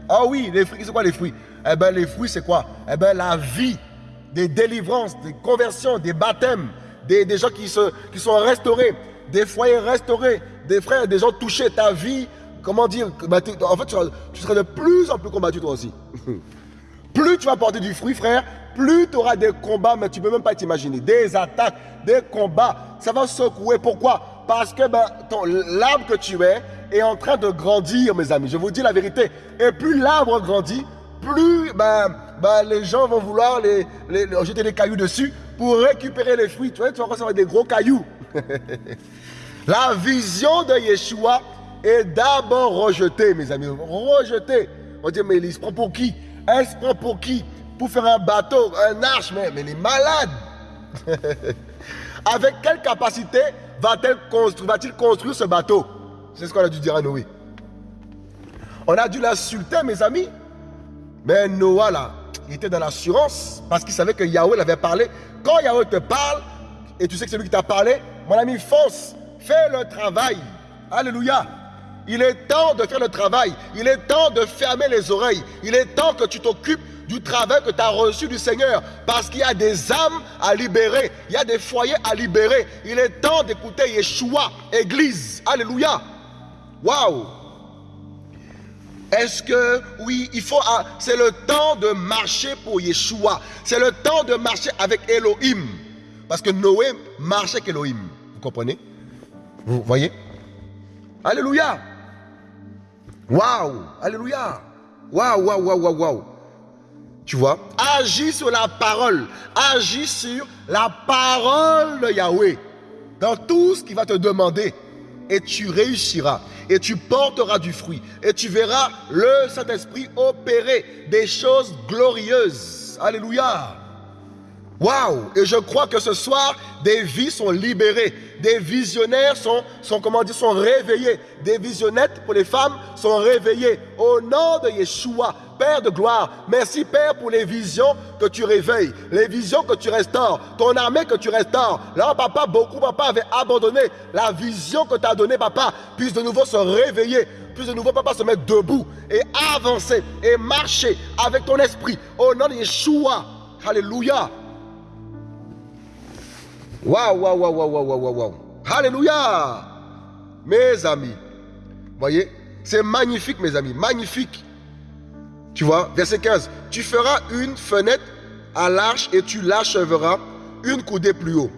Ah oui, les fruits, c'est quoi les fruits? Eh bien, les fruits, c'est quoi? Eh bien, la vie, des délivrances, des conversions, des baptêmes, des, gens qui, se, qui sont restaurés, des foyers restaurés, des frères, des gens touchés, ta vie, comment dire bah, En fait, tu seras, de plus en plus combattu toi aussi. *laughs* plus tu vas porter du fruit, frère, plus tu auras des combats, mais tu ne peux même pas t'imaginer. Des attaques, des combats, ça va secouer. Pourquoi? Parce que ben, l'arbre que tu es est en train de grandir, mes amis. Je vous dis la vérité. Et plus l'arbre grandit, plus ben, ben, les gens vont vouloir les, jeter des cailloux dessus pour récupérer les fruits. Tu vois, tu vas recevoir des gros cailloux. *laughs* la vision de Yeshua est d'abord rejetée, mes amis. Rejetée. On dit, mais il se prend pour qui? Elle se prend pour qui? Pour faire un bateau, un arche, mais, mais est malade. *laughs* Avec quelle capacité va-t-il construire, va construire ce bateau? C'est ce qu'on a dû dire à Noé. On a dû l'insulter, mes amis. Mais Noah, là, il était dans l'assurance parce qu'il savait que Yahweh l'avait parlé. Quand Yahweh te parle, et tu sais que c'est lui qui t'a parlé, mon ami, fonce, fais le travail. Alléluia. Il est temps de faire le travail. Il est temps de fermer les oreilles. Il est temps que tu t'occupes du travail que tu as reçu du Seigneur. Parce qu'il y a des âmes à libérer. Il y a des foyers à libérer. Il est temps d'écouter Yeshua, Église. Alléluia. Waouh. Est-ce que, oui, il faut, ah, c'est le temps de marcher pour Yeshua. C'est le temps de marcher avec Elohim. Parce que Noé marchait avec Elohim. Vous comprenez? Vous voyez? Alléluia. Waouh. Alléluia. Waouh, waouh, waouh, waouh, waouh. Tu vois? Agis sur la parole. Agis sur la parole de Yahweh. Dans tout ce qu'il va te demander. Et tu réussiras. Et tu porteras du fruit. Et tu verras le Saint-Esprit opérer des choses glorieuses. Alléluia. Waouh Et je crois que ce soir, des vies sont libérées. Des visionnaires sont, sont, réveillés. Des visionnettes pour les femmes sont réveillées. Au nom de Yeshua, Père de gloire, merci Père pour les visions que tu réveilles, les visions que tu restaures, ton armée que tu restaures. Là, papa, beaucoup, papa, avait abandonné la vision que tu as donnée, papa, puisse de nouveau se réveiller, puisse de nouveau, papa, se mettre debout et avancer et marcher avec ton esprit. Au nom de Yeshua. Alléluia. Waouh, waouh, waouh, waouh, waouh, waouh. Alléluia. Mes amis, voyez, c'est magnifique, mes amis, magnifique. Tu vois, verset 15. Tu feras une fenêtre à l'arche et tu l'achèveras une coudée plus haut.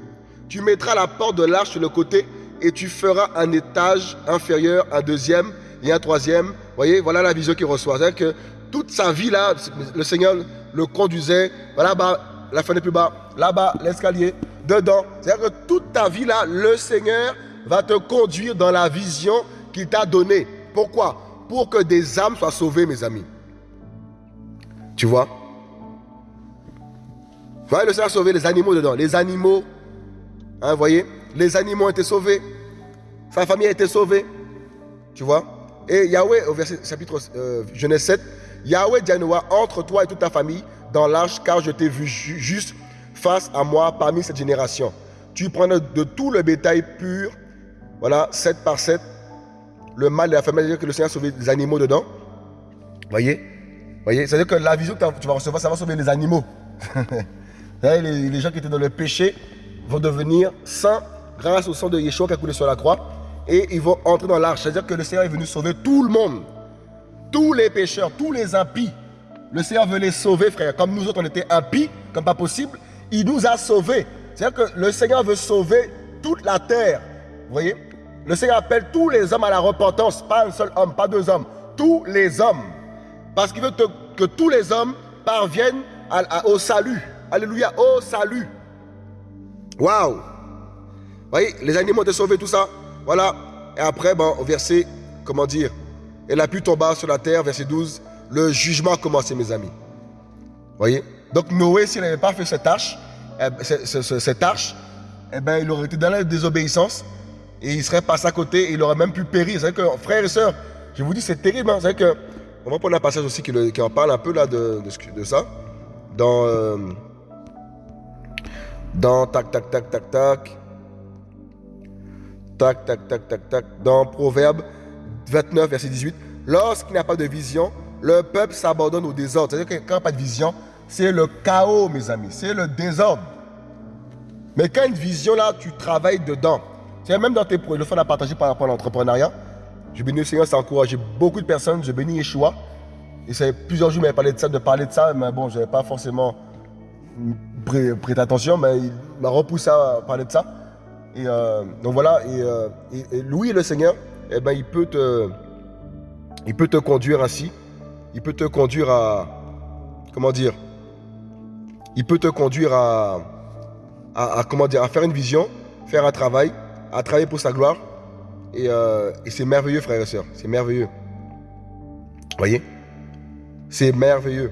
Tu mettras la porte de l'arche sur le côté et tu feras un étage inférieur, un deuxième et un troisième. Voyez, voilà la vision qu'il reçoit. C'est-à-dire que toute sa vie là, le Seigneur le conduisait. Là-bas, la fenêtre plus bas. Là-bas, l'escalier dedans. C'est-à-dire que toute ta vie là, le Seigneur va te conduire dans la vision qu'il t'a donnée. Pourquoi? Pour que des âmes soient sauvées, mes amis. Tu vois? Voyez, le Seigneur a sauvé les animaux dedans. Les animaux, hein, voyez? Les animaux ont été sauvés. Sa famille a été sauvée. Tu vois? Et Yahweh, au verset chapitre euh, Genèse 7, Yahweh dit à Noah, entre toi et toute ta famille dans l'arche, car je t'ai vu juste face à moi parmi cette génération. Tu prendras de tout le bétail pur, voilà, 7 par 7, le mâle et la femelle, c'est-à-dire que le Seigneur a sauvé des animaux dedans. Voyez? Voyez? C'est-à-dire que la vision que tu vas recevoir, ça va sauver les animaux. *laughs* les, les, gens qui étaient dans le péché vont devenir saints grâce au sang de Yeshua qui a coulé sur la croix. Et ils vont entrer dans l'arche. C'est-à-dire que le Seigneur est venu sauver tout le monde. Tous les pécheurs, tous les impies. Le Seigneur veut les sauver, frère. Comme nous autres, on était impies, comme pas possible. Il nous a sauvés. C'est-à-dire que le Seigneur veut sauver toute la terre. Vous voyez? Le Seigneur appelle tous les hommes à la repentance. Pas un seul homme, pas deux hommes. Tous les hommes. Parce qu'il veut que tous les hommes parviennent au salut. Alléluia, au salut. Waouh voyez, les animaux ont été sauvés, tout ça. Voilà. Et après, bon, au verset, comment dire? Elle a pu tomber sur la terre, verset 12. Le jugement a commencé, mes amis. voyez? Donc Noé, s'il n'avait pas fait cette tâche, eh, tâche, eh ben, il aurait été dans la désobéissance et il serait passé à côté et il aurait même pu périr. C'est que, frères et sœurs, je vous dis, c'est terrible. Hein. C'est que, on va prendre un passage aussi qui, en parle un peu là de, de, ça. Dans, euh, dans tac, tac, tac, tac, tac. Tac, tac, tac, tac, tac. Dans Proverbe 29, verset 18. Lorsqu'il n'y a pas de vision, le peuple s'abandonne au désordre. C'est-à-dire que quand il n'y a pas de vision, c'est le chaos, mes amis. C'est le désordre. Mais quand une vision, là, tu travailles dedans. C'est même dans tes projets. Le fait à partager par rapport à l'entrepreneuriat. Je bénis le Seigneur, ça encouragé beaucoup de personnes. Je bénis Yeshua. Et c'est plusieurs jours, m'avait parlé de ça, de parler de ça. Mais bon, je n'avais pas forcément prêté attention. Mais il m'a repoussé à parler de ça. Et euh, donc voilà. Euh, et, et, Louis, le Seigneur, eh ben, il, peut te, il peut te conduire ainsi. Il peut te conduire à. Comment dire il peut te conduire à, à, comment dire, à faire une vision, faire un travail, à travailler pour sa gloire. Et, euh, c'est merveilleux, frères et sœurs. C'est merveilleux. Voyez? C'est merveilleux.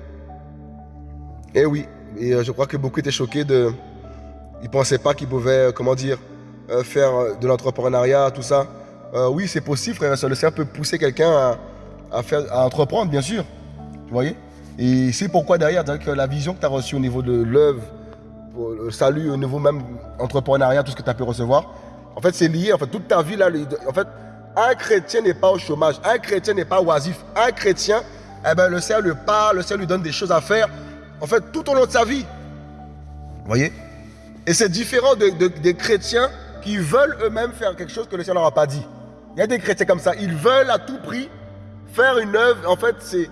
Et oui, et euh, je crois que beaucoup étaient choqués de... Ils ne pensaient pas qu'ils pouvaient, euh, comment dire, faire de l'entrepreneuriat, tout ça. oui, c'est possible, frère et soeur. Le Seigneur peut pousser quelqu'un à, faire, à entreprendre, bien sûr. Vous voyez? Et c'est pourquoi derrière, la vision que tu as reçue au niveau de l'œuvre, le salut, au niveau même entrepreneuriat, tout ce que tu as pu recevoir, en fait, c'est lié. En fait, toute ta vie, là, en fait, un chrétien n'est pas au chômage. Un chrétien n'est pas oisif. Un chrétien, eh ben, le Seigneur lui parle, le Seigneur lui donne des choses à faire en fait, tout au long de sa vie. Vous voyez? Et c'est différent des chrétiens qui veulent eux-mêmes faire quelque chose que le Seigneur leur a pas dit. Il y a des chrétiens comme ça, ils veulent à tout prix faire une œuvre. En fait, c'est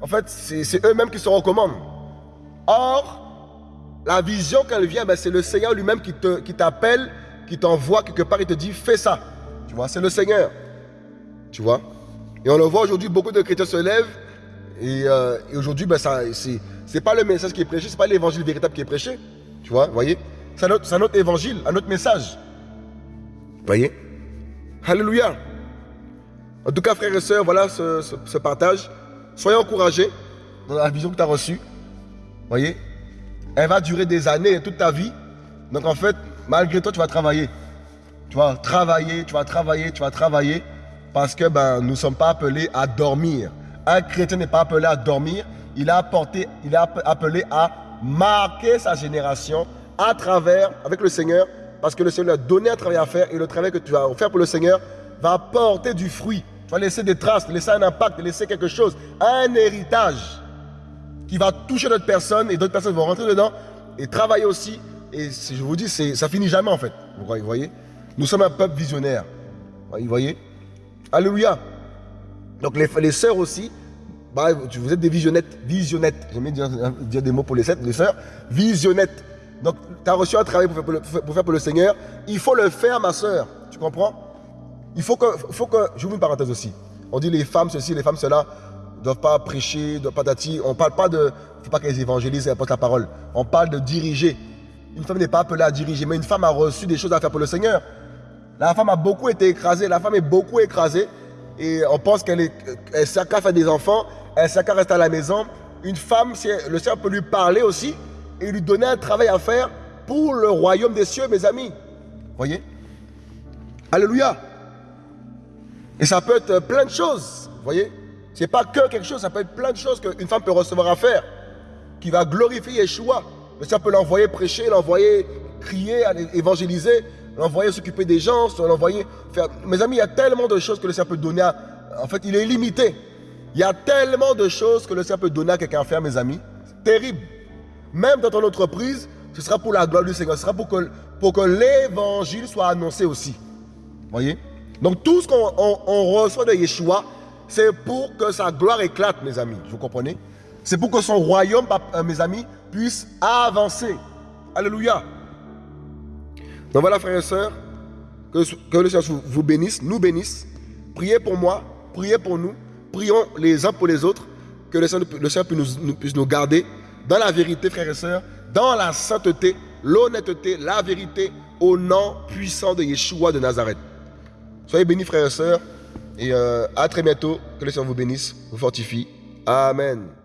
en fait, c'est eux-mêmes qui se recommandent. Or, la vision, quand elle vient, ben, c'est le Seigneur lui-même qui t'appelle, qui t'envoie quelque part, il te dit, fais ça. Tu vois, c'est le Seigneur. Tu vois? Et on le voit aujourd'hui, beaucoup de chrétiens se lèvent. Et, euh, et aujourd'hui, ben, c'est c'est pas le message qui est prêché, c'est pas l'évangile véritable qui est prêché. Tu vois, voyez? C'est un, autre évangile, un autre message. Voyez? Alléluia. En tout cas, frères et sœurs, voilà ce, partage. Soyez encouragés dans la vision que tu as reçue. Voyez? Elle va durer des années, toute ta vie. Donc en fait, malgré toi, tu vas travailler. Tu vas travailler, tu vas travailler, tu vas travailler. Parce que ben, nous ne sommes pas appelés à dormir. Un chrétien n'est pas appelé à dormir, il apporté, il a appelé à marquer sa génération à travers, avec le Seigneur, parce que le Seigneur lui a donné un travail à faire et le travail que tu vas faire pour le Seigneur va porter du fruit. Tu vas laisser des traces, laisser un impact, laisser quelque chose, un héritage qui va toucher d'autres personnes et d'autres personnes vont rentrer dedans et travailler aussi. Et je vous dis, ça finit jamais en fait. Vous voyez? Nous sommes un peuple visionnaire. Vous voyez Alléluia. Donc les, sœurs aussi, bah, vous êtes des visionnettes, visionnettes. J'aime bien dire, des mots pour les, les sœurs. Visionnettes. Donc, tu as reçu un travail pour faire pour, le, pour le, Seigneur. Il faut le faire, ma sœur. Tu comprends? Il faut que, faut que. J'ouvre une parenthèse aussi. On dit les femmes ceci, les femmes cela ne doivent pas prêcher, doivent pas dati. On parle pas de. Faut pas qu'elles évangélisent et apportent la parole. On parle de diriger. Une femme n'est pas appelée à diriger, mais une femme a reçu des choses à faire pour le Seigneur. La femme a beaucoup été écrasée. La femme est beaucoup écrasée. Et on pense qu'elle est, elle sert qu'à faire des enfants elle s'est reste à la maison. Une femme, le Seigneur peut lui parler aussi et lui donner un travail à faire pour le royaume des cieux, mes amis. Voyez? Alléluia. Et ça peut être plein de choses. Voyez C'est pas que quelque chose, ça peut être plein de choses qu'une femme peut recevoir à faire qui va glorifier Yeshua. Le Seigneur peut l'envoyer prêcher, l'envoyer crier, évangéliser, l'envoyer s'occuper des gens, l'envoyer faire. Mes amis, il y a tellement de choses que le Seigneur peut donner. À... En fait, il est illimité. Il y a tellement de choses que le Seigneur peut donner à quelqu'un à faire, mes amis. terrible. Même dans ton entreprise, ce sera pour la gloire du Seigneur. Ce sera pour que, pour que l'évangile soit annoncé aussi. Voyez? Donc tout ce qu'on reçoit de Yeshua, c'est pour que sa gloire éclate, mes amis. Vous comprenez? C'est pour que son royaume, euh, mes amis, puisse avancer. Alléluia. Donc voilà, frères et sœurs, que, le Seigneur vous bénisse, nous bénisse. Priez pour moi, priez pour nous prions les uns pour les autres, que le Seigneur, puisse, nous, puisse nous garder dans la vérité, frères et sœurs, dans la sainteté, l'honnêteté, la vérité, au nom puissant de Yeshua de Nazareth. Soyez bénis, frères et sœurs, et euh, à très bientôt. Que le Seigneur vous bénisse, vous fortifie. Amen.